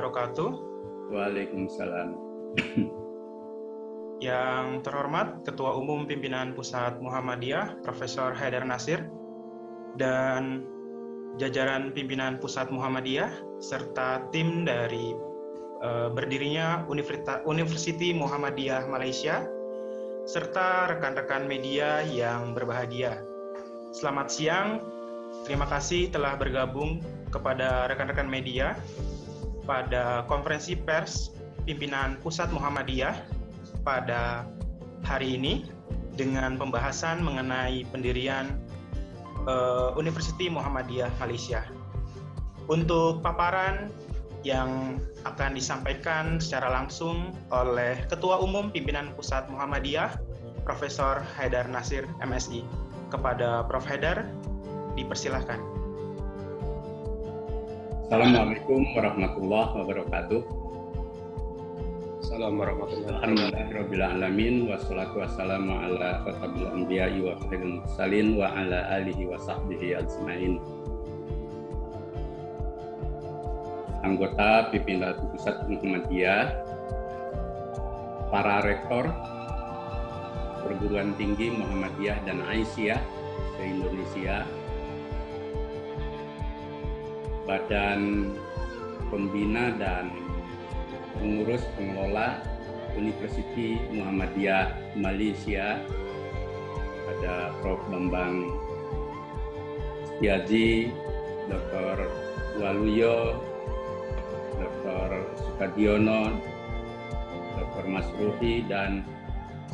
wabarakatuh. Waalaikumsalam. Yang terhormat Ketua Umum Pimpinan Pusat Muhammadiyah Profesor Haidar Nasir dan jajaran pimpinan Pusat Muhammadiyah serta tim dari uh, berdirinya University Muhammadiyah Malaysia serta rekan-rekan media yang berbahagia. Selamat siang. Terima kasih telah bergabung kepada rekan-rekan media pada konferensi pers pimpinan Pusat Muhammadiyah pada hari ini dengan pembahasan mengenai pendirian uh, University Muhammadiyah Malaysia. Untuk paparan yang akan disampaikan secara langsung oleh Ketua Umum Pimpinan Pusat Muhammadiyah, Profesor Haidar Nasir, MSI. Kepada Prof. Haidar, dipersilahkan. Assalamualaikum warahmatullahi wabarakatuh. Assalamualaikum warahmatullahi alamin wassalatu wassalamu ala khatabil anbiya'i wa khairil mursalin wa ala alihi wa sahbihi ajmain. Anggota pimpinan Pusat Muhammadiyah, para rektor perguruan tinggi Muhammadiyah dan Aisyah se-Indonesia, Badan Pembina dan Pengurus Pengelola University Muhammadiyah Malaysia, ada Prof. Bambang Setiaji, Dr. Waluyo, Dr. Sukadiono, Dr. Masruhi, dan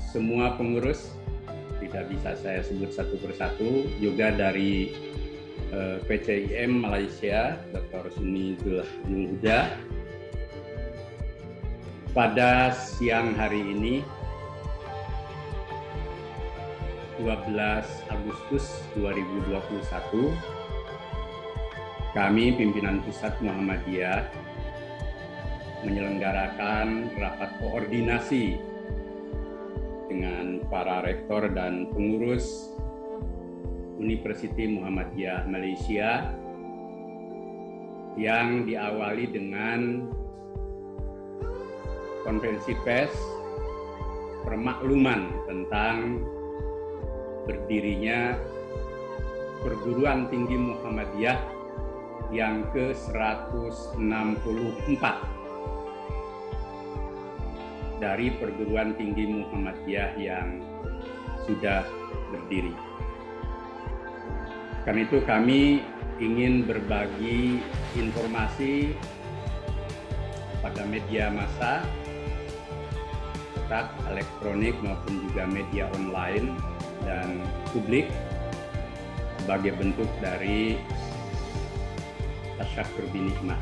semua pengurus tidak bisa saya sebut satu persatu juga dari Eh, PCIM Malaysia, Dr. Suni Zulhuda. Pada siang hari ini, 12 Agustus 2021, kami pimpinan Pusat Muhammadiyah menyelenggarakan rapat koordinasi dengan para rektor dan pengurus University Muhammadiyah Malaysia yang diawali dengan konferensi pers permakluman tentang berdirinya perguruan tinggi Muhammadiyah yang ke-164 dari perguruan tinggi Muhammadiyah yang sudah berdiri. Karena itu kami ingin berbagi informasi pada media massa, cetak, elektronik maupun juga media online dan publik sebagai bentuk dari tasyakur binikmah.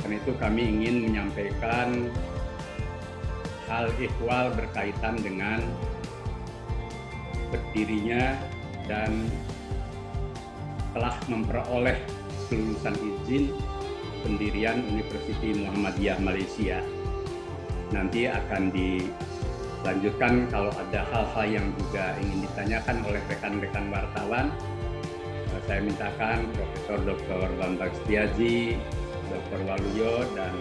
Karena itu kami ingin menyampaikan hal ikhwal berkaitan dengan berdirinya dan telah memperoleh kelulusan izin pendirian Universiti Muhammadiyah Malaysia. Nanti akan dilanjutkan kalau ada hal-hal yang juga ingin ditanyakan oleh rekan-rekan wartawan. Saya mintakan Profesor Dr. Bambang Setiaji, Dr. Waluyo, dan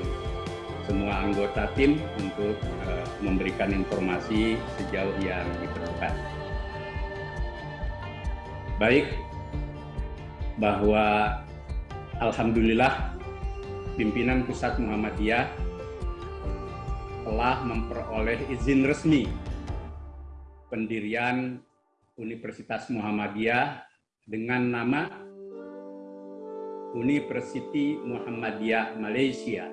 semua anggota tim untuk uh, memberikan informasi sejauh yang diperlukan baik bahwa alhamdulillah pimpinan pusat Muhammadiyah telah memperoleh izin resmi pendirian Universitas Muhammadiyah dengan nama University Muhammadiyah Malaysia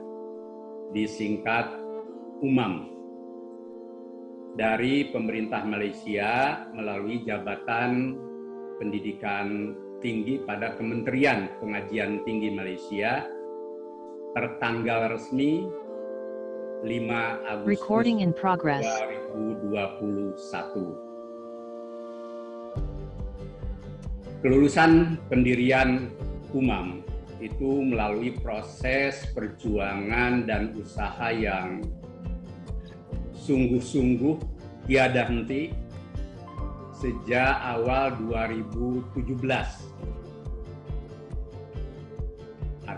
disingkat UMAM dari pemerintah Malaysia melalui jabatan pendidikan tinggi pada Kementerian Pengajian Tinggi Malaysia tertanggal resmi 5 Agustus Recording in progress. 2021. Kelulusan pendirian UMAM itu melalui proses perjuangan dan usaha yang sungguh-sungguh tiada henti sejak awal 2017.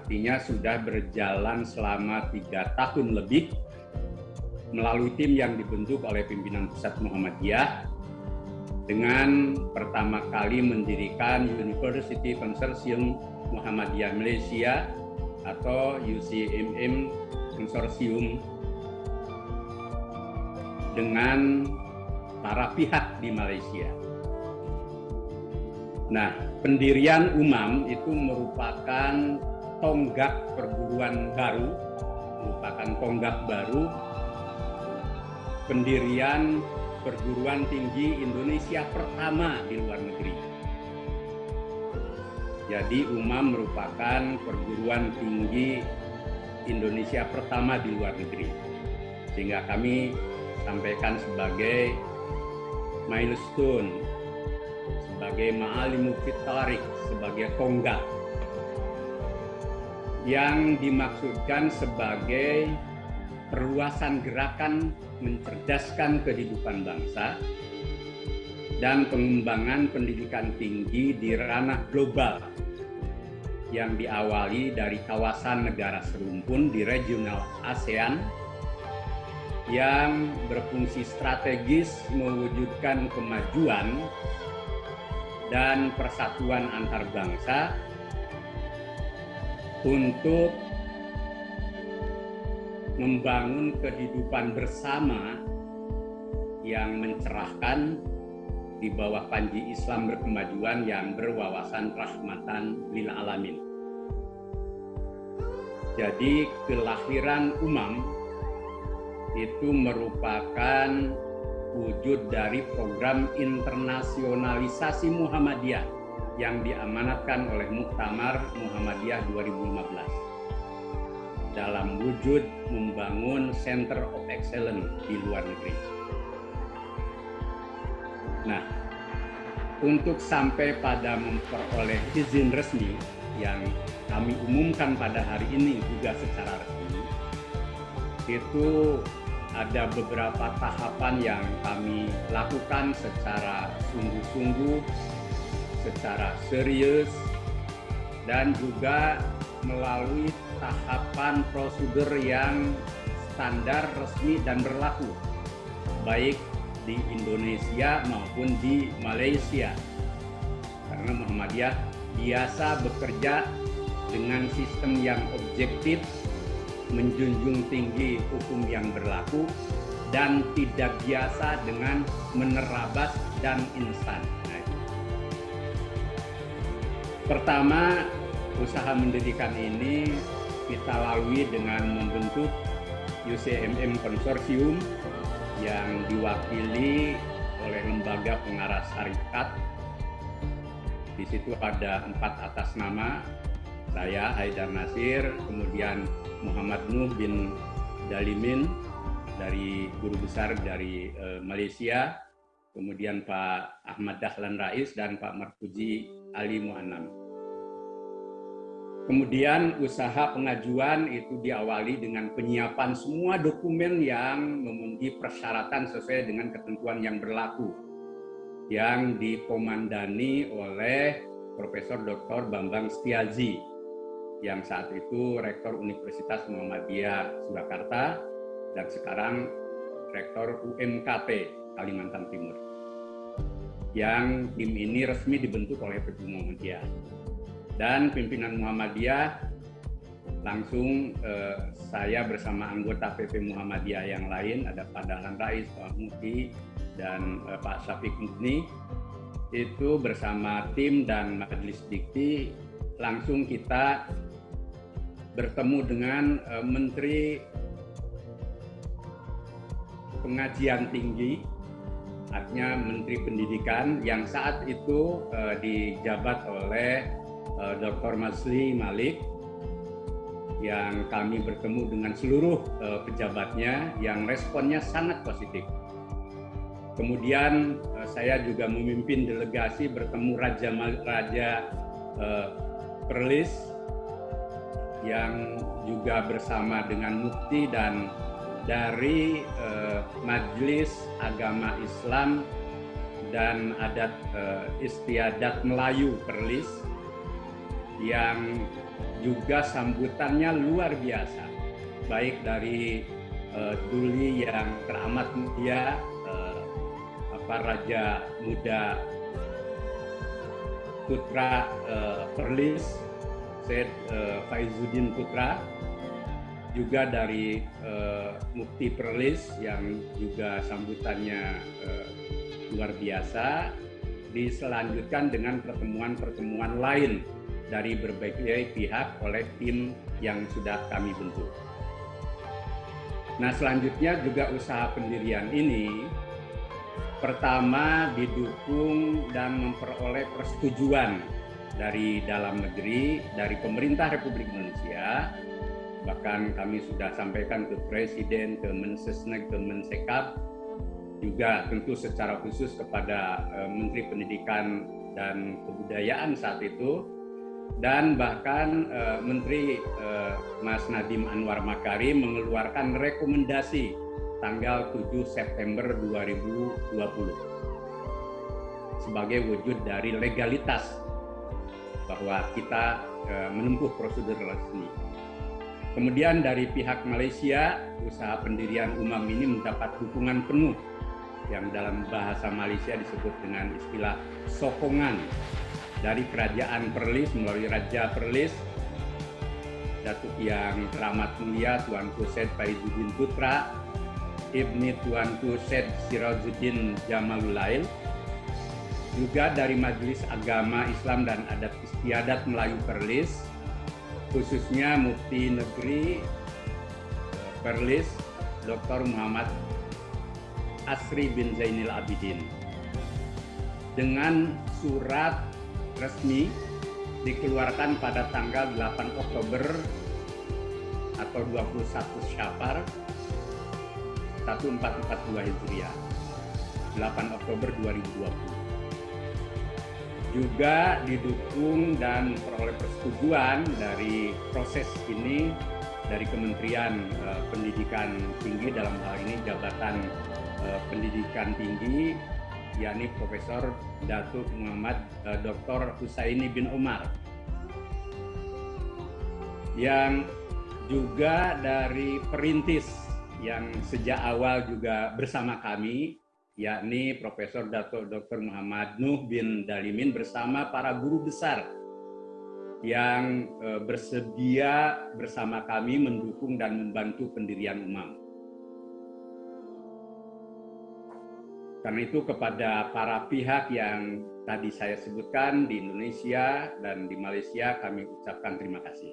artinya sudah berjalan selama tiga tahun lebih melalui tim yang dibentuk oleh pimpinan pusat Muhammadiyah dengan pertama kali mendirikan University Consortium Muhammadiyah Malaysia atau UCMM Consortium dengan para pihak di Malaysia. Nah, pendirian UMAM itu merupakan tonggak perguruan baru, merupakan tonggak baru pendirian perguruan tinggi Indonesia pertama di luar negeri. Jadi UMAM merupakan perguruan tinggi Indonesia pertama di luar negeri. Sehingga kami sampaikan sebagai milestone, sebagai ma'alimu fitarik, sebagai tonggak yang dimaksudkan sebagai perluasan gerakan mencerdaskan kehidupan bangsa dan pengembangan pendidikan tinggi di ranah global yang diawali dari kawasan negara serumpun di regional ASEAN yang berfungsi strategis mewujudkan kemajuan dan persatuan antar bangsa untuk membangun kehidupan bersama yang mencerahkan di bawah panji Islam berkemajuan yang berwawasan rahmatan lil alamin. Jadi kelahiran umam itu merupakan wujud dari program internasionalisasi Muhammadiyah yang diamanatkan oleh Muktamar Muhammadiyah 2015 dalam wujud membangun Center of Excellence di luar negeri. Nah, untuk sampai pada memperoleh izin resmi yang kami umumkan pada hari ini juga secara resmi, itu ada beberapa tahapan yang kami lakukan secara sungguh-sungguh, secara serius, dan juga melalui tahapan prosedur yang standar, resmi, dan berlaku, baik di Indonesia maupun di Malaysia. Karena Muhammadiyah biasa bekerja dengan sistem yang objektif, menjunjung tinggi hukum yang berlaku dan tidak biasa dengan menerabas dan instan. Nah, Pertama, usaha mendirikan ini kita lalui dengan membentuk UCMM Konsorsium yang diwakili oleh lembaga pengarah syarikat. Di situ ada empat atas nama, saya Haidar Nasir, kemudian Muhammad Nuh bin Dalimin dari guru besar dari uh, Malaysia, kemudian Pak Ahmad Dahlan Rais dan Pak Marfuji Ali Muannam. Kemudian usaha pengajuan itu diawali dengan penyiapan semua dokumen yang memenuhi persyaratan sesuai dengan ketentuan yang berlaku yang dikomandani oleh Profesor Dr. Bambang Setiaji yang saat itu Rektor Universitas Muhammadiyah Surakarta dan sekarang Rektor UMKP Kalimantan Timur. Yang tim ini resmi dibentuk oleh PP Muhammadiyah. Dan pimpinan Muhammadiyah langsung eh, saya bersama anggota PP Muhammadiyah yang lain ada Pak Dahlan Rais, Pak Muti, dan eh, Pak Syafiq Mudni itu bersama tim dan majelis dikti langsung kita bertemu dengan uh, Menteri Pengajian Tinggi, artinya Menteri Pendidikan yang saat itu uh, dijabat oleh uh, Dr. Masli Malik yang kami bertemu dengan seluruh uh, pejabatnya yang responnya sangat positif. Kemudian uh, saya juga memimpin delegasi bertemu Raja Raja uh, Perlis yang juga bersama dengan mufti dan dari uh, Majelis Agama Islam dan adat uh, istiadat Melayu Perlis yang juga sambutannya luar biasa, baik dari uh, Duli yang teramat mulia, uh, apa Raja Muda Putra uh, Perlis, Syed uh, Faizuddin Putra, juga dari uh, Mukti Perlis yang juga sambutannya uh, luar biasa, diselanjutkan dengan pertemuan-pertemuan lain dari berbagai pihak oleh tim yang sudah kami bentuk. Nah, selanjutnya juga usaha pendirian ini pertama didukung dan memperoleh persetujuan dari dalam negeri, dari pemerintah Republik Indonesia, bahkan kami sudah sampaikan ke Presiden, ke Mensesnek, ke Mensekap, juga tentu secara khusus kepada eh, Menteri Pendidikan dan Kebudayaan saat itu, dan bahkan uh, Menteri uh, Mas Nadiem Anwar Makarim mengeluarkan rekomendasi tanggal 7 September 2020 sebagai wujud dari legalitas bahwa kita uh, menempuh prosedur resmi. Kemudian dari pihak Malaysia, usaha pendirian UMAM ini mendapat dukungan penuh yang dalam bahasa Malaysia disebut dengan istilah sokongan dari kerajaan Perlis melalui Raja Perlis Datuk yang teramat mulia Tuanku Syed Faizuddin Putra Ibni Tuanku Syed Sirajuddin Jamalulail juga dari Majelis Agama Islam dan Adat Istiadat Melayu Perlis khususnya Mufti Negeri eh, Perlis Dr. Muhammad Asri bin Zainil Abidin dengan surat resmi dikeluarkan pada tanggal 8 Oktober atau 21 Syafar 1442 Hijriah 8 Oktober 2020 juga didukung dan peroleh persetujuan dari proses ini dari Kementerian uh, Pendidikan Tinggi dalam hal ini Jabatan uh, Pendidikan Tinggi yakni Profesor Datuk Muhammad uh, eh, Dr. Husaini bin Umar yang juga dari perintis yang sejak awal juga bersama kami yakni Profesor Datuk Dr. Muhammad Nuh bin Dalimin bersama para guru besar yang uh, bersedia bersama kami mendukung dan membantu pendirian UMAM. Karena itu kepada para pihak yang tadi saya sebutkan di Indonesia dan di Malaysia kami ucapkan terima kasih.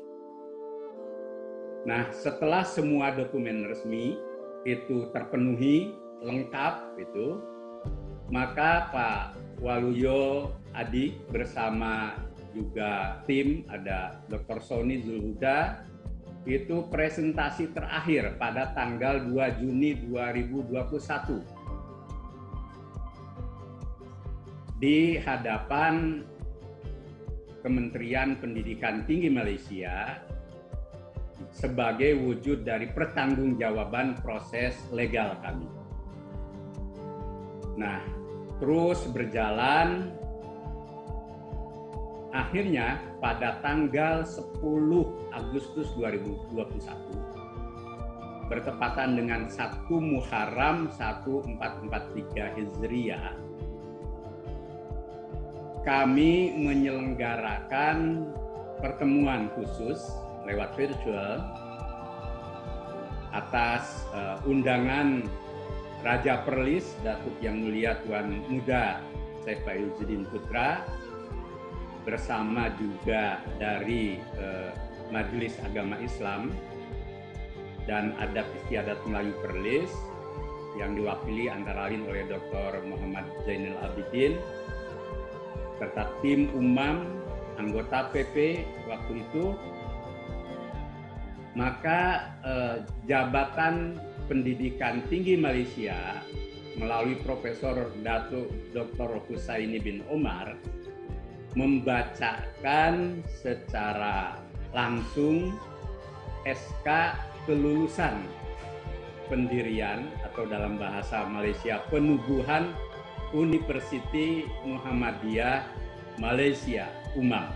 Nah, setelah semua dokumen resmi itu terpenuhi lengkap itu, maka Pak Waluyo Adi bersama juga tim ada Dr. Sony Zulhuda itu presentasi terakhir pada tanggal 2 Juni 2021 di hadapan Kementerian Pendidikan Tinggi Malaysia sebagai wujud dari pertanggungjawaban proses legal kami. Nah, terus berjalan. Akhirnya pada tanggal 10 Agustus 2021 bertepatan dengan 1 Muharram 1443 Hijriah kami menyelenggarakan pertemuan khusus lewat virtual atas uh, undangan Raja Perlis Datuk Yang Mulia Tuan Muda Syekh Faizuddin Putra bersama juga dari uh, Majelis Agama Islam dan Adat Istiadat Melayu Perlis yang diwakili antara lain oleh Dr. Muhammad Zainal Abidin, serta tim umam anggota PP waktu itu maka eh, jabatan pendidikan tinggi Malaysia melalui Profesor Datuk Dr. Husaini bin Omar membacakan secara langsung SK kelulusan pendirian atau dalam bahasa Malaysia penubuhan University Muhammadiyah Malaysia UMAM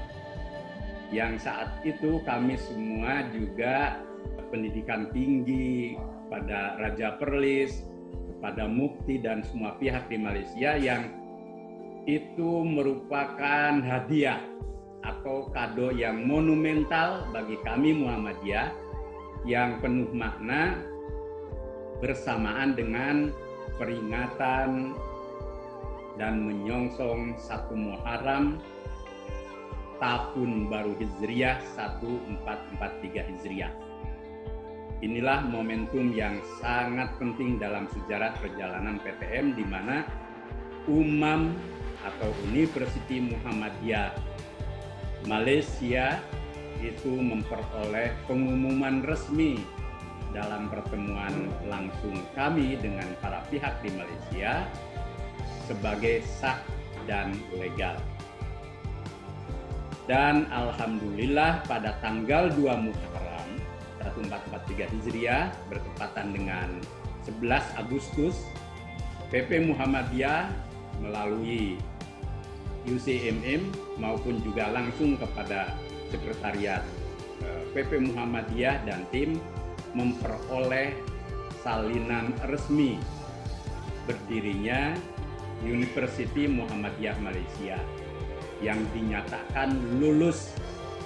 yang saat itu kami semua juga pendidikan tinggi pada Raja Perlis, kepada Mukti dan semua pihak di Malaysia yang itu merupakan hadiah atau kado yang monumental bagi kami Muhammadiyah yang penuh makna bersamaan dengan peringatan dan menyongsong satu Muharram tahun baru Hijriah 1443 Hijriah. Inilah momentum yang sangat penting dalam sejarah perjalanan PTM di mana UMAM atau University Muhammadiyah Malaysia itu memperoleh pengumuman resmi dalam pertemuan langsung kami dengan para pihak di Malaysia sebagai sah dan legal. Dan Alhamdulillah pada tanggal 2 Muharram 1443 Hijriah bertepatan dengan 11 Agustus PP Muhammadiyah melalui UCMM maupun juga langsung kepada Sekretariat PP eh, Muhammadiyah dan tim memperoleh salinan resmi berdirinya University Muhammadiyah Malaysia yang dinyatakan lulus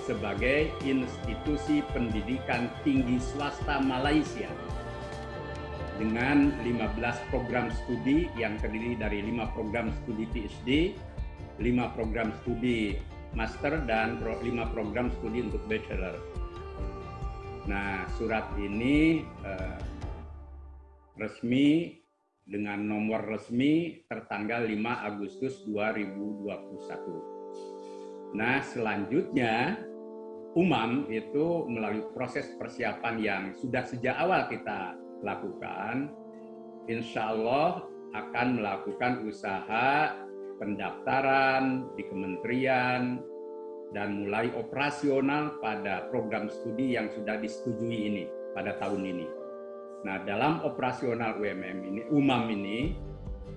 sebagai institusi pendidikan tinggi swasta Malaysia dengan 15 program studi yang terdiri dari 5 program studi PhD, 5 program studi master dan 5 program studi untuk bachelor. Nah, surat ini eh, resmi dengan nomor resmi tertanggal 5 Agustus 2021. Nah, selanjutnya UMAM itu melalui proses persiapan yang sudah sejak awal kita lakukan, insya Allah akan melakukan usaha pendaftaran di kementerian dan mulai operasional pada program studi yang sudah disetujui ini pada tahun ini. Nah, dalam operasional UMM ini, UMAM ini,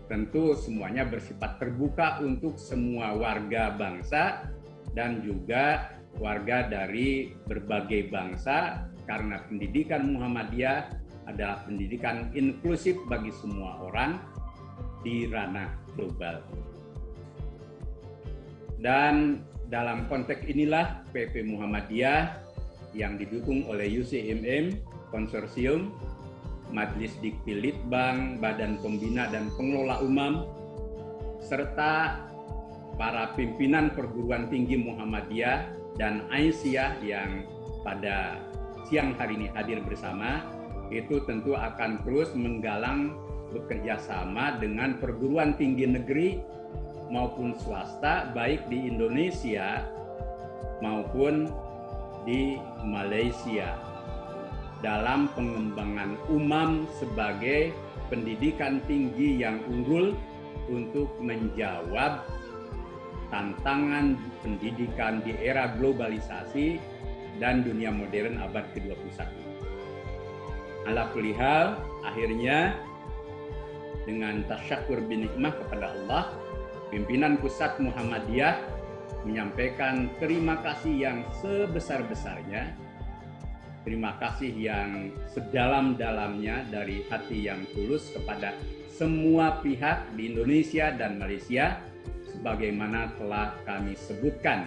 tentu semuanya bersifat terbuka untuk semua warga bangsa dan juga warga dari berbagai bangsa karena pendidikan Muhammadiyah adalah pendidikan inklusif bagi semua orang di ranah global. Dan dalam konteks inilah PP Muhammadiyah yang didukung oleh UCMM konsorsium Majelis Dikti Litbang, Badan Pembina dan Pengelola Umam, serta para pimpinan perguruan tinggi Muhammadiyah dan Aisyah yang pada siang hari ini hadir bersama, itu tentu akan terus menggalang bekerja sama dengan perguruan tinggi negeri maupun swasta, baik di Indonesia maupun di Malaysia dalam pengembangan umam sebagai pendidikan tinggi yang unggul untuk menjawab tantangan pendidikan di era globalisasi dan dunia modern abad ke-21. Ala kulihal, akhirnya dengan tasyakur binikmah kepada Allah, pimpinan pusat Muhammadiyah menyampaikan terima kasih yang sebesar-besarnya terima kasih yang sedalam-dalamnya dari hati yang tulus kepada semua pihak di Indonesia dan Malaysia sebagaimana telah kami sebutkan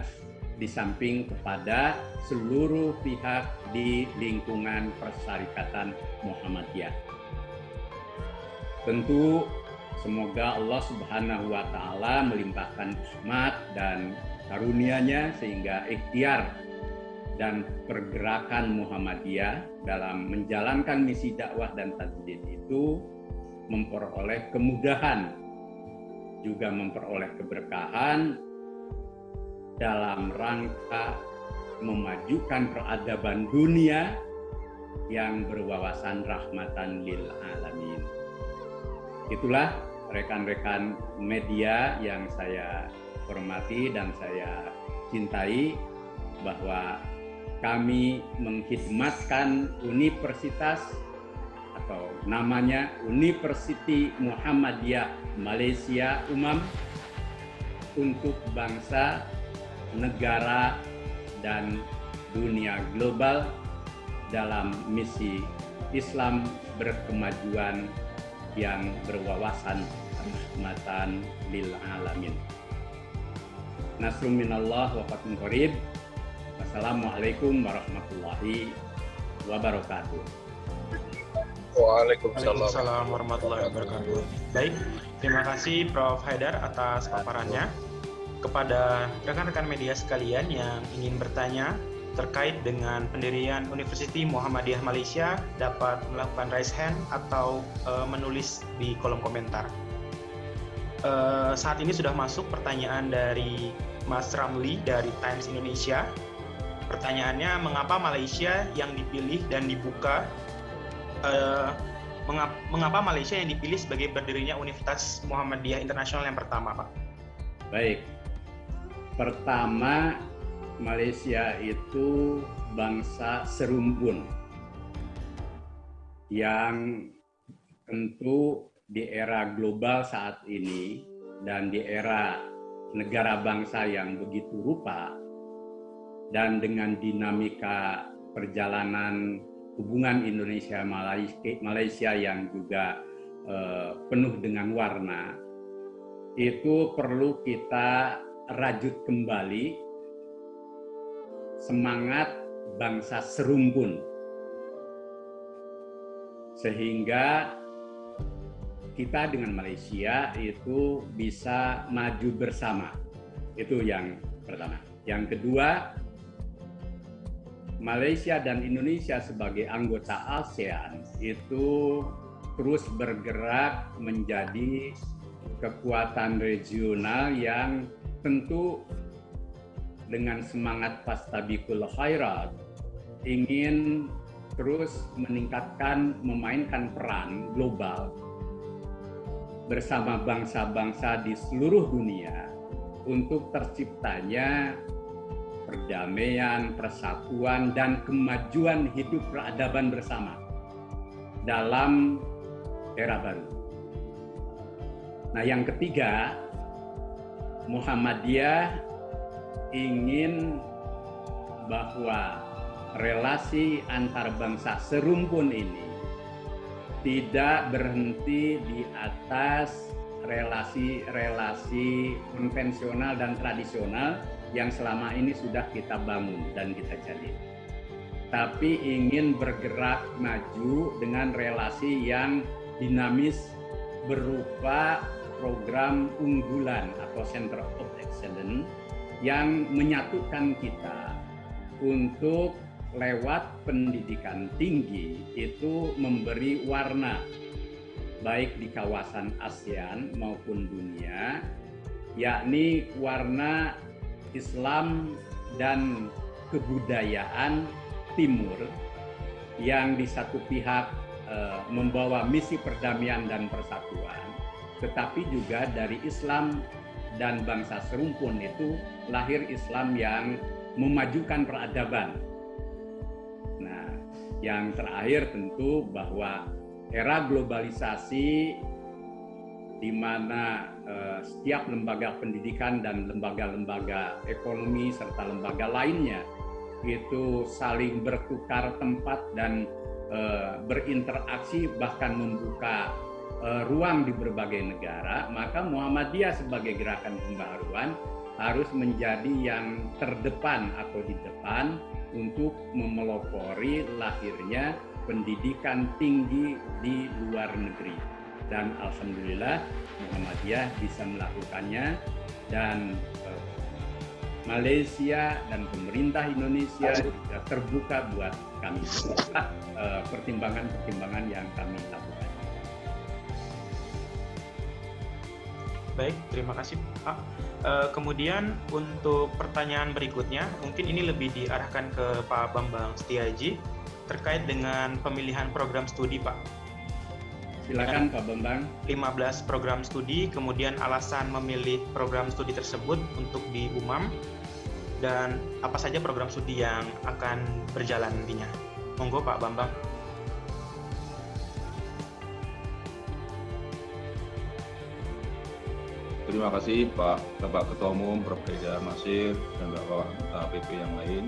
di samping kepada seluruh pihak di lingkungan Persyarikatan Muhammadiyah. Tentu semoga Allah Subhanahu wa taala melimpahkan rahmat dan karunia-Nya sehingga ikhtiar dan pergerakan Muhammadiyah dalam menjalankan misi dakwah dan tajdid itu memperoleh kemudahan juga memperoleh keberkahan dalam rangka memajukan peradaban dunia yang berwawasan rahmatan lil alamin. Itulah rekan-rekan media yang saya hormati dan saya cintai bahwa kami menghidmatkan universitas atau namanya University Muhammadiyah Malaysia Umam untuk bangsa, negara, dan dunia global dalam misi Islam berkemajuan yang berwawasan rahmatan lil alamin. Nasrum minallah wa fatum qarib. Wassalamualaikum warahmatullahi wabarakatuh. Waalaikumsalam warahmatullahi wabarakatuh. Baik, terima kasih Prof. Haidar atas paparannya. Kepada rekan-rekan media sekalian yang ingin bertanya terkait dengan pendirian University Muhammadiyah Malaysia dapat melakukan raise hand atau uh, menulis di kolom komentar. Uh, saat ini sudah masuk pertanyaan dari Mas Ramli dari Times Indonesia. Pertanyaannya, mengapa Malaysia yang dipilih dan dibuka uh, mengapa Malaysia yang dipilih sebagai berdirinya Universitas Muhammadiyah Internasional yang pertama, Pak? Baik, Pertama, Malaysia itu bangsa serumpun yang tentu di era global saat ini dan di era negara bangsa yang begitu rupa dan dengan dinamika perjalanan hubungan Indonesia Malaysia yang juga uh, penuh dengan warna itu perlu kita rajut kembali semangat bangsa serumpun. Sehingga kita dengan Malaysia itu bisa maju bersama. Itu yang pertama. Yang kedua Malaysia dan Indonesia sebagai anggota ASEAN itu terus bergerak menjadi kekuatan regional yang tentu dengan semangat pastabikul khairat ingin terus meningkatkan memainkan peran global bersama bangsa-bangsa di seluruh dunia untuk terciptanya perdamaian, persatuan, dan kemajuan hidup peradaban bersama dalam era baru. Nah, yang ketiga, Muhammadiyah ingin bahwa relasi antar bangsa serumpun ini tidak berhenti di atas relasi-relasi konvensional dan tradisional yang selama ini sudah kita bangun dan kita jalin. Tapi ingin bergerak maju dengan relasi yang dinamis berupa program unggulan atau Center of Excellence yang menyatukan kita untuk lewat pendidikan tinggi itu memberi warna baik di kawasan ASEAN maupun dunia yakni warna Islam dan kebudayaan timur yang di satu pihak eh, membawa misi perdamaian dan persatuan tetapi juga dari Islam dan bangsa serumpun itu lahir Islam yang memajukan peradaban. Nah, yang terakhir tentu bahwa era globalisasi di mana uh, setiap lembaga pendidikan dan lembaga-lembaga ekonomi serta lembaga lainnya itu saling bertukar tempat dan uh, berinteraksi bahkan membuka uh, ruang di berbagai negara, maka Muhammadiyah sebagai gerakan pembaharuan harus menjadi yang terdepan atau di depan untuk memelopori lahirnya pendidikan tinggi di luar negeri. Dan alhamdulillah Muhammadiyah bisa melakukannya dan uh, Malaysia dan pemerintah Indonesia juga terbuka buat kami eh, pertimbangan-pertimbangan yang kami lakukan. Baik, terima kasih Pak. Uh, kemudian untuk pertanyaan berikutnya, mungkin ini lebih diarahkan ke Pak Bambang Setiaji terkait dengan pemilihan program studi Pak. Silakan Pak Bambang. 15 program studi, kemudian alasan memilih program studi tersebut untuk di UMAM, dan apa saja program studi yang akan berjalan nantinya. Monggo Pak Bambang. terima kasih Pak Bapak Ketua Umum, Prof. Haidar Masir, dan Bapak PP yang lain,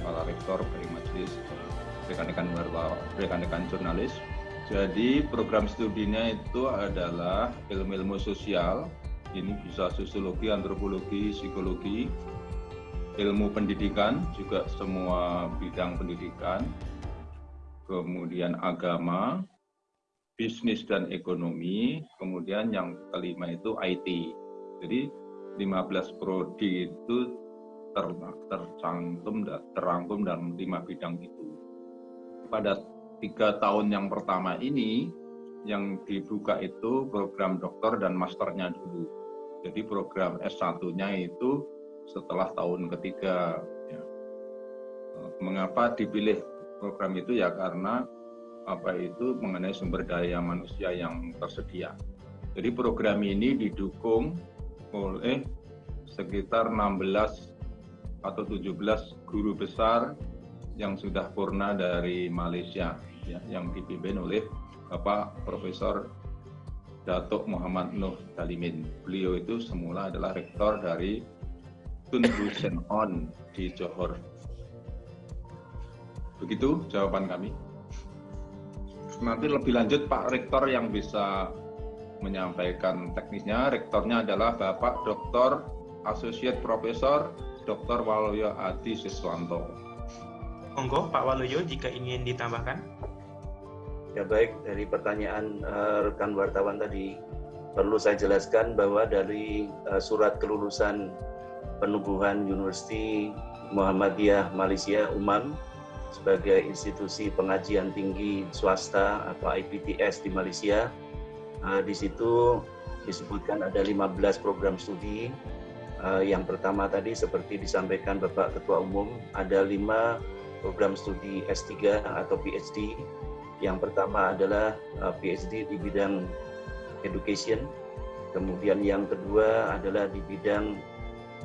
para rektor dari majelis, rekan-rekan rekan-rekan jurnalis. Jadi program studinya itu adalah ilmu-ilmu sosial, ini bisa sosiologi, antropologi, psikologi, ilmu pendidikan, juga semua bidang pendidikan, kemudian agama, bisnis dan ekonomi, kemudian yang kelima itu IT. Jadi 15 prodi itu ter, tercantum terangkum dalam lima bidang itu. Pada tiga tahun yang pertama ini, yang dibuka itu program dokter dan masternya dulu. Jadi program S1-nya itu setelah tahun ketiga. Ya. Mengapa dipilih program itu ya karena apa itu mengenai sumber daya manusia yang tersedia. Jadi program ini didukung oleh sekitar 16 atau 17 guru besar yang sudah purna dari Malaysia ya, yang dipimpin oleh Bapak Profesor Datuk Muhammad Nuh Dalimin. Beliau itu semula adalah rektor dari Tun Hussein On di Johor. Begitu jawaban kami nanti lebih lanjut Pak Rektor yang bisa menyampaikan teknisnya. Rektornya adalah Bapak Dr. Associate Profesor Dr. Waluyo Adi Siswanto. Monggo Pak Waluyo jika ingin ditambahkan. Ya baik, dari pertanyaan uh, rekan wartawan tadi, perlu saya jelaskan bahwa dari uh, surat kelulusan penubuhan Universiti Muhammadiyah Malaysia UMAM sebagai institusi pengajian tinggi swasta atau IPTS di Malaysia. Uh, di situ disebutkan ada 15 program studi. Uh, yang pertama tadi seperti disampaikan Bapak Ketua Umum, ada lima program studi S3 atau PhD. Yang pertama adalah uh, PhD di bidang education. Kemudian yang kedua adalah di bidang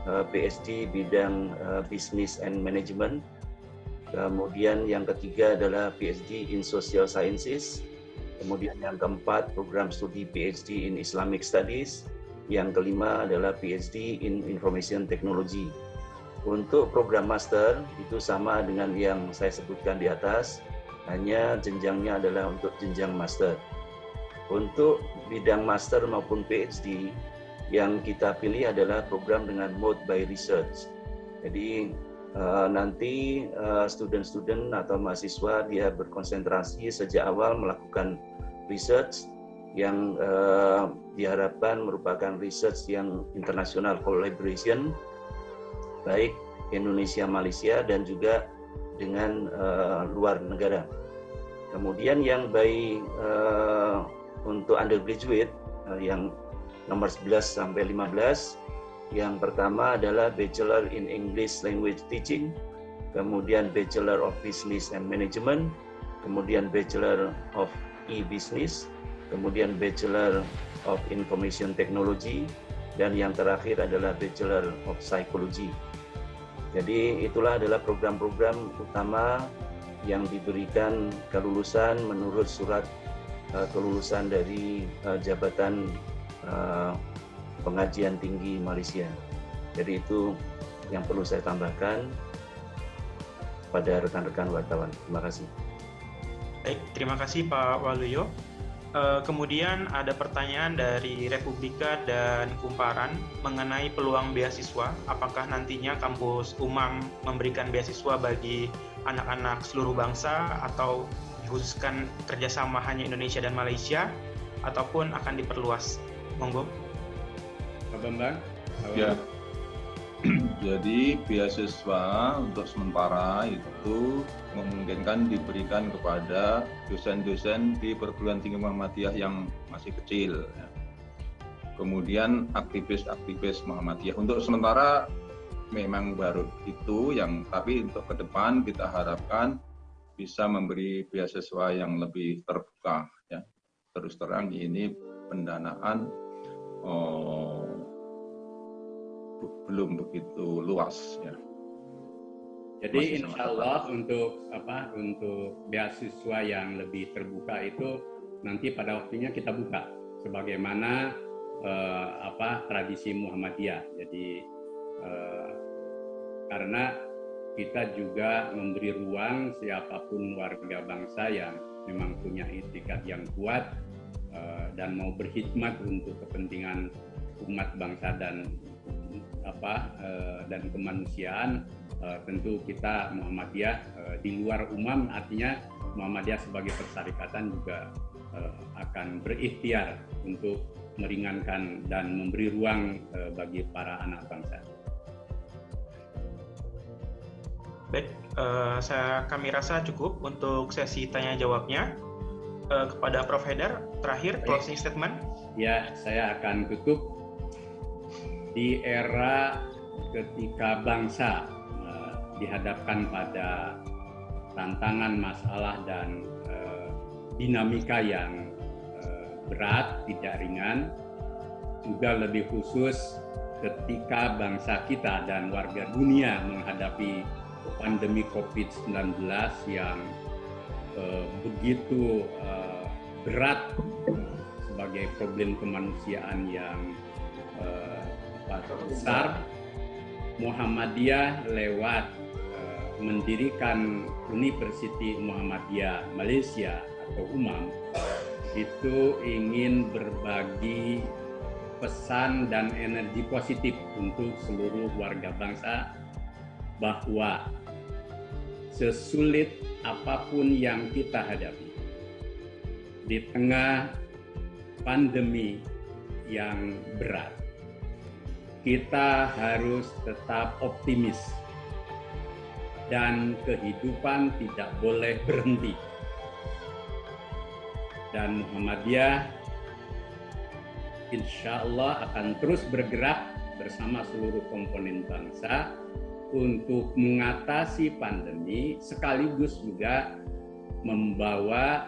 uh, PhD bidang uh, business and management Kemudian yang ketiga adalah PhD in Social Sciences. Kemudian yang keempat program studi PhD in Islamic Studies. Yang kelima adalah PhD in Information Technology. Untuk program master itu sama dengan yang saya sebutkan di atas, hanya jenjangnya adalah untuk jenjang master. Untuk bidang master maupun PhD yang kita pilih adalah program dengan mode by research. Jadi Eh, nanti eh, student-student atau mahasiswa dia berkonsentrasi sejak awal melakukan research yang uh, diharapkan merupakan research yang international collaboration baik Indonesia Malaysia dan juga dengan uh, luar negara. Kemudian yang baik uh, untuk undergraduate uh, yang nomor 11 sampai 15 yang pertama adalah Bachelor in English Language Teaching, kemudian Bachelor of Business and Management, kemudian Bachelor of E-Business, kemudian Bachelor of Information Technology, dan yang terakhir adalah Bachelor of Psychology. Jadi itulah adalah program-program utama yang diberikan kelulusan menurut surat uh, kelulusan dari uh, jabatan uh, pengajian tinggi Malaysia. Jadi itu yang perlu saya tambahkan pada rekan-rekan wartawan. Terima kasih. Baik, terima kasih Pak Waluyo. Eh, kemudian ada pertanyaan dari Republika dan Kumparan mengenai peluang beasiswa. Apakah nantinya kampus UMAM memberikan beasiswa bagi anak-anak seluruh bangsa atau dikhususkan kerjasama hanya Indonesia dan Malaysia ataupun akan diperluas? Monggo. Pak Bambang? Ya. Jadi beasiswa untuk sementara itu memungkinkan diberikan kepada dosen-dosen di perguruan tinggi Muhammadiyah yang masih kecil. Ya. Kemudian aktivis-aktivis Muhammadiyah. Untuk sementara memang baru itu yang tapi untuk ke depan kita harapkan bisa memberi beasiswa yang lebih terbuka ya. Terus terang ini pendanaan oh, belum begitu luas ya. Jadi insya Allah untuk apa untuk beasiswa yang lebih terbuka itu nanti pada waktunya kita buka sebagaimana eh, apa tradisi Muhammadiyah. Jadi eh, karena kita juga memberi ruang siapa pun warga bangsa yang memang punya itikat yang kuat uh, dan mau berkhidmat untuk kepentingan umat bangsa dan apa uh, dan kemanusiaan uh, tentu kita Muhammadiyah uh, di luar umam artinya Muhammadiyah sebagai persyarikatan juga akan berikhtiar untuk meringankan dan memberi ruang bagi para anak bangsa. Baik, uh, saya kami rasa cukup untuk sesi tanya jawabnya. Uh, kepada Prof. Haidar, terakhir closing statement. Ya, saya akan tutup di era ketika bangsa uh, dihadapkan pada tantangan, masalah dan uh, dinamika yang uh, berat, tidak ringan, juga lebih khusus ketika bangsa kita dan warga dunia menghadapi pandemi COVID-19 yang uh, begitu uh, berat sebagai problem kemanusiaan yang besar, Muhammadiyah lewat uh, mendirikan University Muhammadiyah Malaysia atau UMAM itu ingin berbagi pesan dan energi positif untuk seluruh warga bangsa bahwa sesulit apa pun yang kita hadapi di tengah pandemi yang berat, kita harus tetap optimis dan kehidupan tidak boleh berhenti. Dan Muhammadiyah insya Allah akan terus bergerak bersama seluruh komponen bangsa untuk mengatasi pandemi sekaligus juga membawa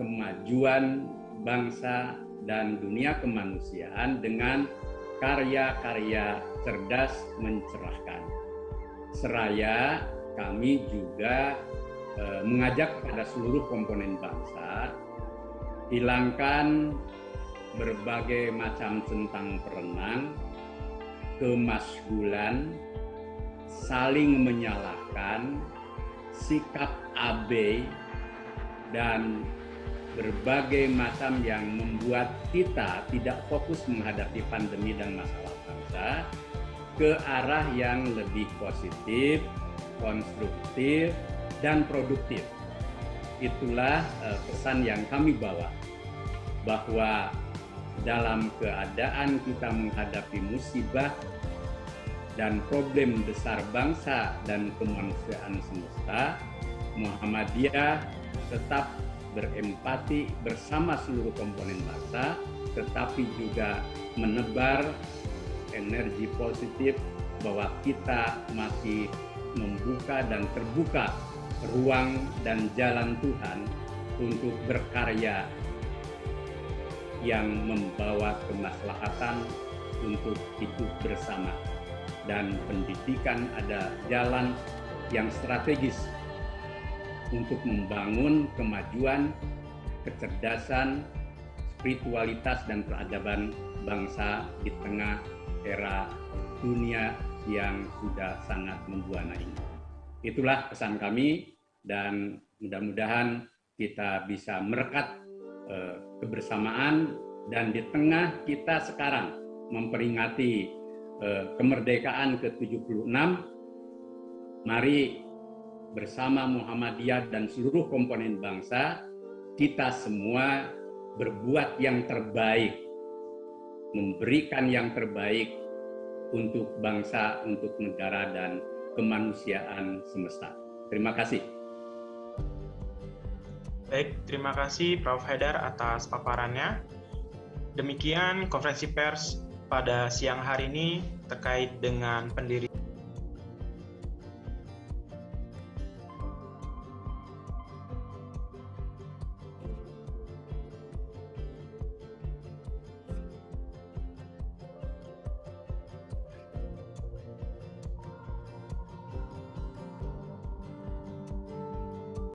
kemajuan bangsa dan dunia kemanusiaan dengan karya-karya cerdas mencerahkan. Seraya kami juga eh, mengajak kepada seluruh komponen bangsa hilangkan berbagai macam centang perenang, kemasgulan, saling menyalahkan, sikap abai, dan berbagai macam yang membuat kita tidak fokus menghadapi pandemi dan masalah bangsa ke arah yang lebih positif, konstruktif, dan produktif. Itulah uh, pesan yang kami bawa bahwa dalam keadaan kita menghadapi musibah dan problem besar bangsa dan kemanusiaan semesta, Muhammadiyah tetap berempati bersama seluruh komponen bangsa, tetapi juga menebar energi positif bahwa kita masih membuka dan terbuka ruang dan jalan Tuhan untuk berkarya yang membawa kemaslahatan untuk hidup bersama. Dan pendidikan ada jalan yang strategis untuk membangun kemajuan, kecerdasan, spiritualitas dan peradaban bangsa di tengah era dunia yang sudah sangat membuana ini. Itulah pesan kami dan mudah-mudahan kita bisa merekat eh, kebersamaan dan di tengah kita sekarang memperingati Eh, kemerdekaan ke-76, mari bersama Muhammadiyah dan seluruh komponen bangsa, kita semua berbuat yang terbaik, memberikan yang terbaik untuk bangsa, untuk negara, dan kemanusiaan semesta. Terima kasih. Baik, terima kasih Prof. Haidar atas paparannya. Demikian konferensi pers pada siang hari ini terkait dengan pendiri